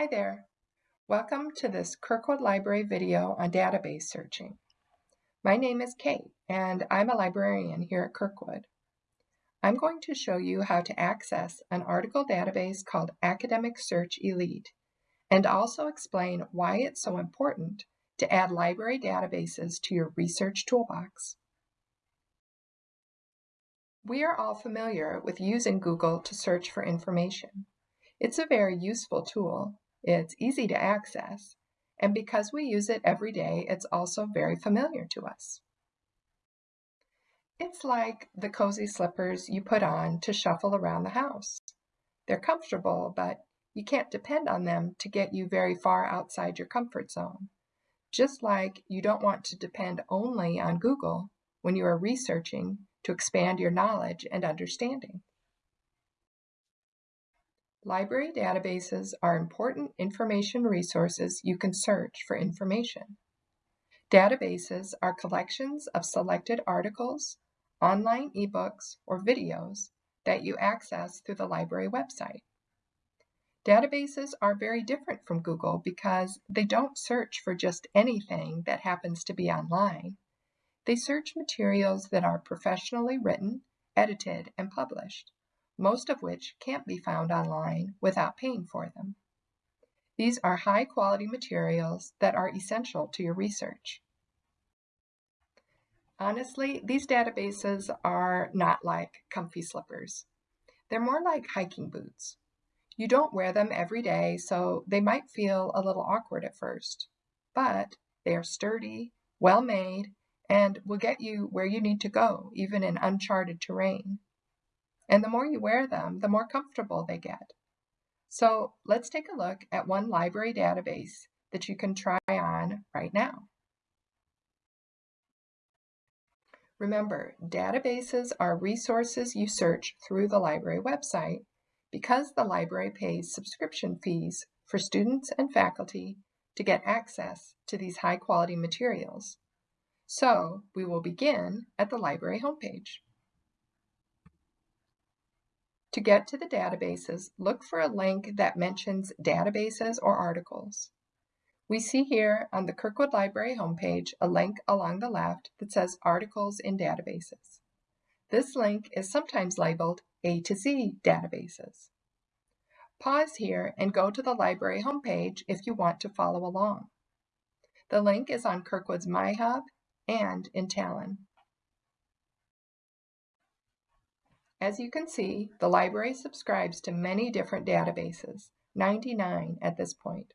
Hi there. Welcome to this Kirkwood Library video on database searching. My name is Kate and I'm a librarian here at Kirkwood. I'm going to show you how to access an article database called Academic Search Elite and also explain why it's so important to add library databases to your research toolbox. We are all familiar with using Google to search for information. It's a very useful tool it's easy to access, and because we use it every day, it's also very familiar to us. It's like the cozy slippers you put on to shuffle around the house. They're comfortable, but you can't depend on them to get you very far outside your comfort zone. Just like you don't want to depend only on Google when you are researching to expand your knowledge and understanding. Library databases are important information resources you can search for information. Databases are collections of selected articles, online ebooks, or videos that you access through the library website. Databases are very different from Google because they don't search for just anything that happens to be online. They search materials that are professionally written, edited, and published most of which can't be found online without paying for them. These are high quality materials that are essential to your research. Honestly, these databases are not like comfy slippers. They're more like hiking boots. You don't wear them every day, so they might feel a little awkward at first, but they are sturdy, well made, and will get you where you need to go, even in uncharted terrain. And the more you wear them, the more comfortable they get. So let's take a look at one library database that you can try on right now. Remember, databases are resources you search through the library website because the library pays subscription fees for students and faculty to get access to these high quality materials. So we will begin at the library homepage. To get to the databases, look for a link that mentions databases or articles. We see here on the Kirkwood Library homepage a link along the left that says Articles in Databases. This link is sometimes labeled A to Z Databases. Pause here and go to the library homepage if you want to follow along. The link is on Kirkwood's MyHub and in Talon. As you can see, the library subscribes to many different databases, 99 at this point.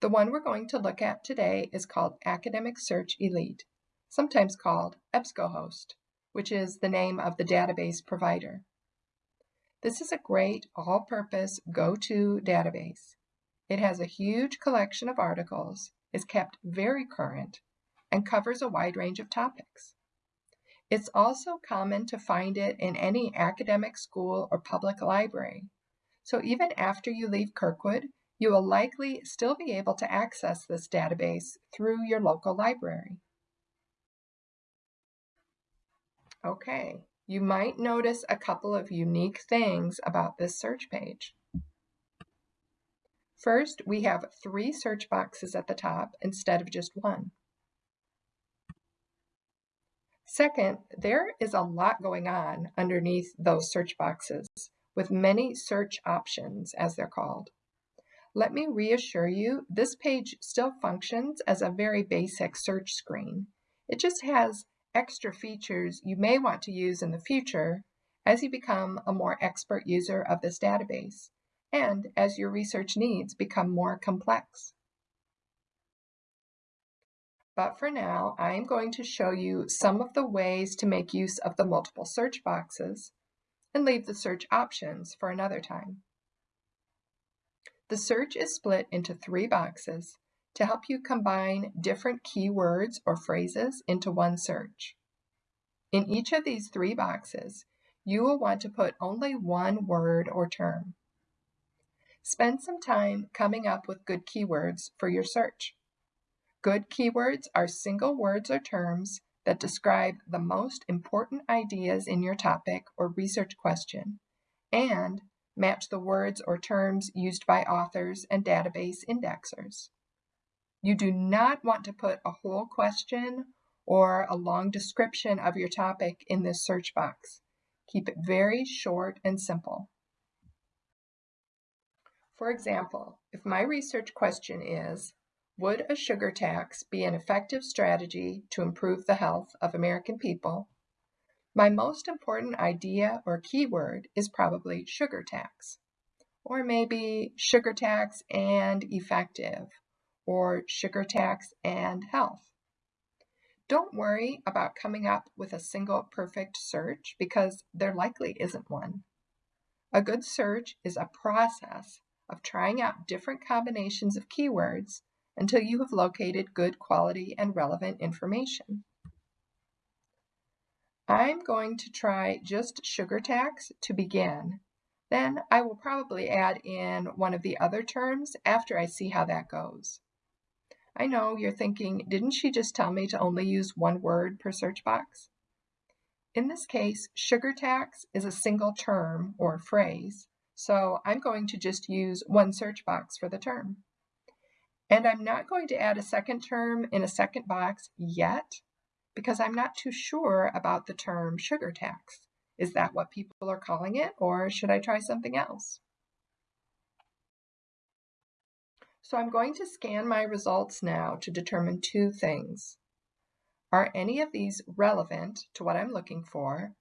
The one we're going to look at today is called Academic Search Elite, sometimes called EBSCOhost, which is the name of the database provider. This is a great all-purpose go-to database. It has a huge collection of articles, is kept very current, and covers a wide range of topics. It's also common to find it in any academic school or public library. So even after you leave Kirkwood, you will likely still be able to access this database through your local library. Okay, you might notice a couple of unique things about this search page. First, we have three search boxes at the top instead of just one. Second, there is a lot going on underneath those search boxes with many search options, as they're called. Let me reassure you, this page still functions as a very basic search screen. It just has extra features you may want to use in the future as you become a more expert user of this database and as your research needs become more complex. But for now, I am going to show you some of the ways to make use of the multiple search boxes and leave the search options for another time. The search is split into three boxes to help you combine different keywords or phrases into one search. In each of these three boxes, you will want to put only one word or term. Spend some time coming up with good keywords for your search. Good keywords are single words or terms that describe the most important ideas in your topic or research question and match the words or terms used by authors and database indexers. You do not want to put a whole question or a long description of your topic in this search box. Keep it very short and simple. For example, if my research question is, would a sugar tax be an effective strategy to improve the health of American people? My most important idea or keyword is probably sugar tax, or maybe sugar tax and effective, or sugar tax and health. Don't worry about coming up with a single perfect search because there likely isn't one. A good search is a process of trying out different combinations of keywords until you have located good quality and relevant information. I'm going to try just sugar tax to begin. Then I will probably add in one of the other terms after I see how that goes. I know you're thinking, didn't she just tell me to only use one word per search box? In this case, sugar tax is a single term or phrase, so I'm going to just use one search box for the term. And I'm not going to add a second term in a second box yet, because I'm not too sure about the term sugar tax. Is that what people are calling it, or should I try something else? So I'm going to scan my results now to determine two things. Are any of these relevant to what I'm looking for?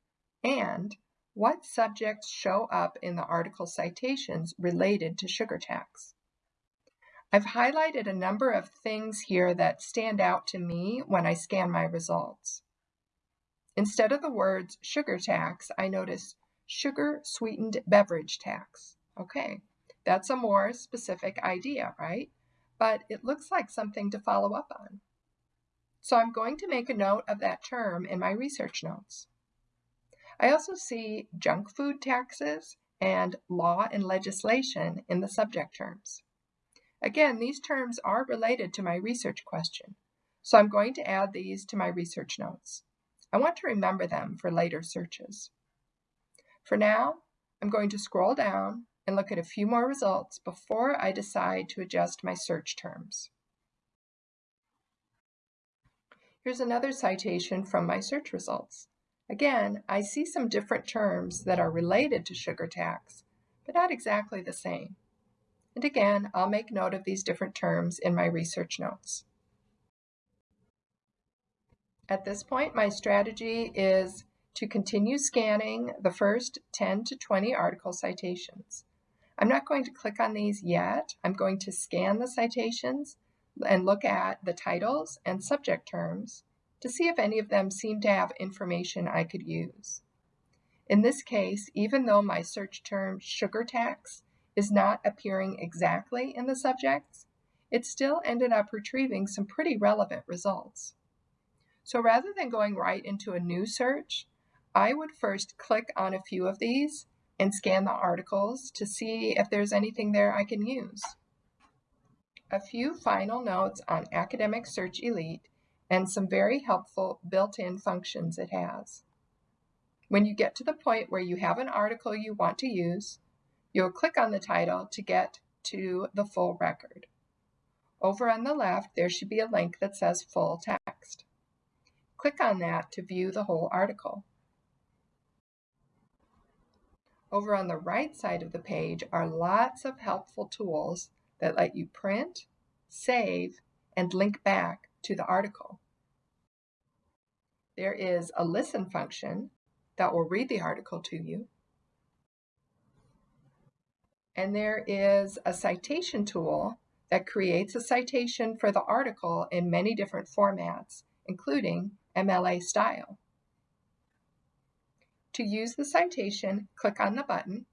And what subjects show up in the article citations related to sugar tax? I've highlighted a number of things here that stand out to me when I scan my results. Instead of the words sugar tax, I notice sugar sweetened beverage tax. Okay, that's a more specific idea, right? But it looks like something to follow up on. So I'm going to make a note of that term in my research notes. I also see junk food taxes and law and legislation in the subject terms. Again, these terms are related to my research question, so I'm going to add these to my research notes. I want to remember them for later searches. For now, I'm going to scroll down and look at a few more results before I decide to adjust my search terms. Here's another citation from my search results. Again, I see some different terms that are related to sugar tax, but not exactly the same. And again, I'll make note of these different terms in my research notes. At this point, my strategy is to continue scanning the first 10 to 20 article citations. I'm not going to click on these yet. I'm going to scan the citations and look at the titles and subject terms to see if any of them seem to have information I could use. In this case, even though my search term sugar tax is not appearing exactly in the subjects, it still ended up retrieving some pretty relevant results. So rather than going right into a new search, I would first click on a few of these and scan the articles to see if there's anything there I can use. A few final notes on Academic Search Elite and some very helpful built-in functions it has. When you get to the point where you have an article you want to use, you'll click on the title to get to the full record. Over on the left, there should be a link that says full text. Click on that to view the whole article. Over on the right side of the page are lots of helpful tools that let you print, save, and link back to the article. There is a listen function that will read the article to you. And there is a citation tool that creates a citation for the article in many different formats, including MLA style. To use the citation, click on the button,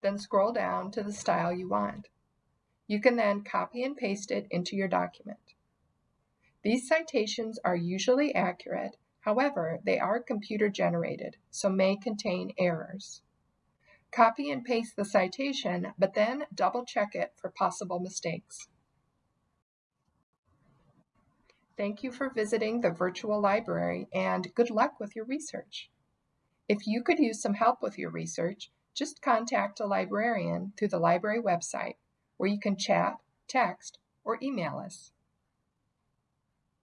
then scroll down to the style you want. You can then copy and paste it into your document. These citations are usually accurate, however, they are computer generated, so may contain errors. Copy and paste the citation, but then double check it for possible mistakes. Thank you for visiting the virtual library and good luck with your research. If you could use some help with your research, just contact a librarian through the library website, where you can chat, text, or email us.